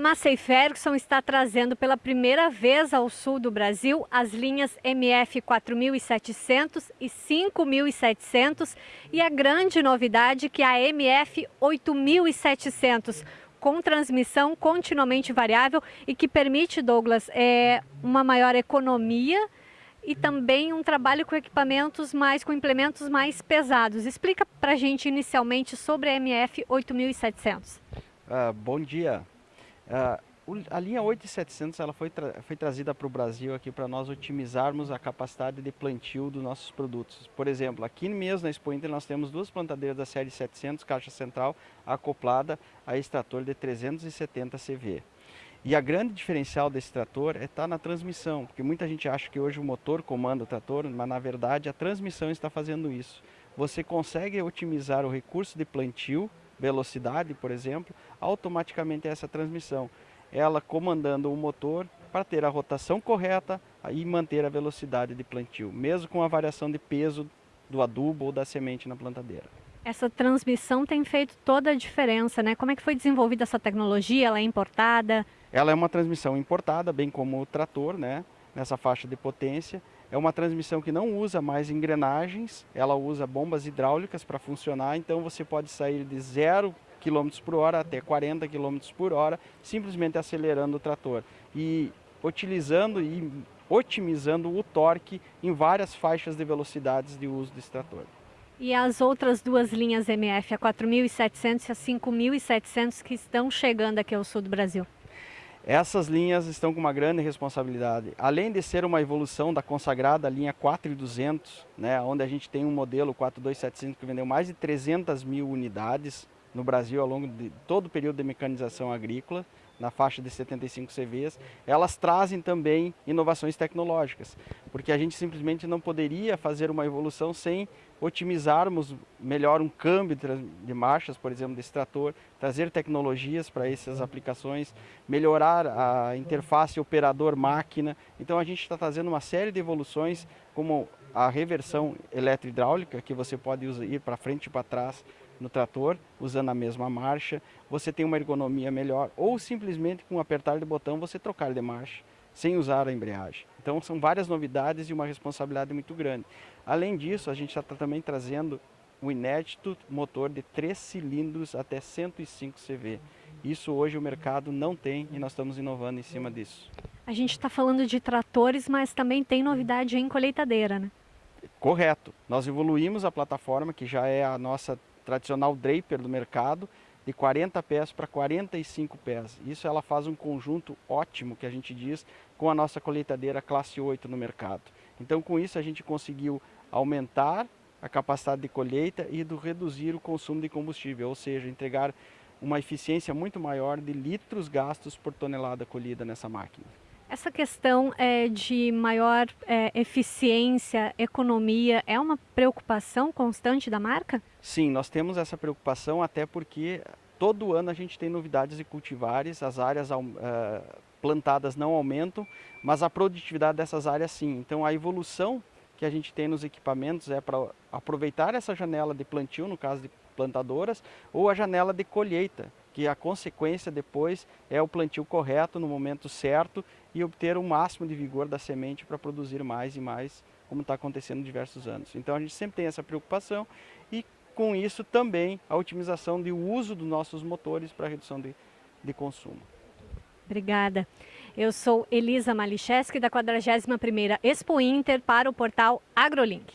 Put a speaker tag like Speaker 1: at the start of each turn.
Speaker 1: Massey Ferguson está trazendo pela primeira vez ao sul do Brasil as linhas MF 4700 e 5700 e a grande novidade que é a MF 8700 com transmissão continuamente variável e que permite, Douglas, é, uma maior economia e também um trabalho com equipamentos mais, com implementos mais pesados. Explica para a gente inicialmente sobre a MF 8700.
Speaker 2: Uh, bom dia. Uh, a linha 8700 ela foi, tra foi trazida para o Brasil aqui para nós otimizarmos a capacidade de plantio dos nossos produtos. Por exemplo, aqui mesmo na Expo Inter nós temos duas plantadeiras da série 700 caixa central acoplada a extrator de 370 CV. E a grande diferencial desse trator é estar tá na transmissão, porque muita gente acha que hoje o motor comanda o trator, mas na verdade a transmissão está fazendo isso. Você consegue otimizar o recurso de plantio velocidade, por exemplo, automaticamente essa transmissão. Ela comandando o motor para ter a rotação correta e manter a velocidade de plantio, mesmo com a variação de peso do adubo ou da semente na plantadeira.
Speaker 1: Essa transmissão tem feito toda a diferença, né? Como é que foi desenvolvida essa tecnologia? Ela é importada?
Speaker 2: Ela é uma transmissão importada, bem como o trator, né? Nessa faixa de potência. É uma transmissão que não usa mais engrenagens, ela usa bombas hidráulicas para funcionar, então você pode sair de 0 km por hora até 40 km por hora, simplesmente acelerando o trator e utilizando e otimizando o torque em várias faixas de velocidades de uso desse trator.
Speaker 1: E as outras duas linhas MF, a 4.700 e a 5.700 que estão chegando aqui ao sul do Brasil?
Speaker 2: Essas linhas estão com uma grande responsabilidade. Além de ser uma evolução da consagrada linha 4200, né, onde a gente tem um modelo 42700 que vendeu mais de 300 mil unidades no Brasil ao longo de todo o período de mecanização agrícola, na faixa de 75 CVs, elas trazem também inovações tecnológicas, porque a gente simplesmente não poderia fazer uma evolução sem otimizarmos melhor um câmbio de marchas, por exemplo, desse trator, trazer tecnologias para essas aplicações, melhorar a interface operador-máquina. Então a gente está trazendo uma série de evoluções, como a reversão eletro-hidráulica, que você pode ir para frente e para trás, no trator, usando a mesma marcha, você tem uma ergonomia melhor, ou simplesmente com um apertar de botão você trocar de marcha, sem usar a embreagem. Então são várias novidades e uma responsabilidade muito grande. Além disso, a gente está também trazendo o inédito motor de 3 cilindros até 105 CV. Isso hoje o mercado não tem e nós estamos inovando em cima disso.
Speaker 1: A gente está falando de tratores, mas também tem novidade em colheitadeira, né?
Speaker 2: Correto. Nós evoluímos a plataforma, que já é a nossa tradicional draper do mercado, de 40 pés para 45 pés. Isso ela faz um conjunto ótimo, que a gente diz, com a nossa colheitadeira classe 8 no mercado. Então com isso a gente conseguiu aumentar a capacidade de colheita e do reduzir o consumo de combustível, ou seja, entregar uma eficiência muito maior de litros gastos por tonelada colhida nessa máquina.
Speaker 1: Essa questão é, de maior é, eficiência, economia, é uma preocupação constante da marca?
Speaker 2: Sim, nós temos essa preocupação até porque todo ano a gente tem novidades de cultivares, as áreas uh, plantadas não aumentam, mas a produtividade dessas áreas sim. Então a evolução que a gente tem nos equipamentos é para aproveitar essa janela de plantio, no caso de plantadoras, ou a janela de colheita, que a consequência depois é o plantio correto no momento certo e obter o máximo de vigor da semente para produzir mais e mais, como está acontecendo em diversos anos. Então a gente sempre tem essa preocupação e com isso também a otimização do uso dos nossos motores para redução de, de consumo.
Speaker 1: Obrigada. Eu sou Elisa Malicheski da 41ª Expo Inter para o portal AgroLink.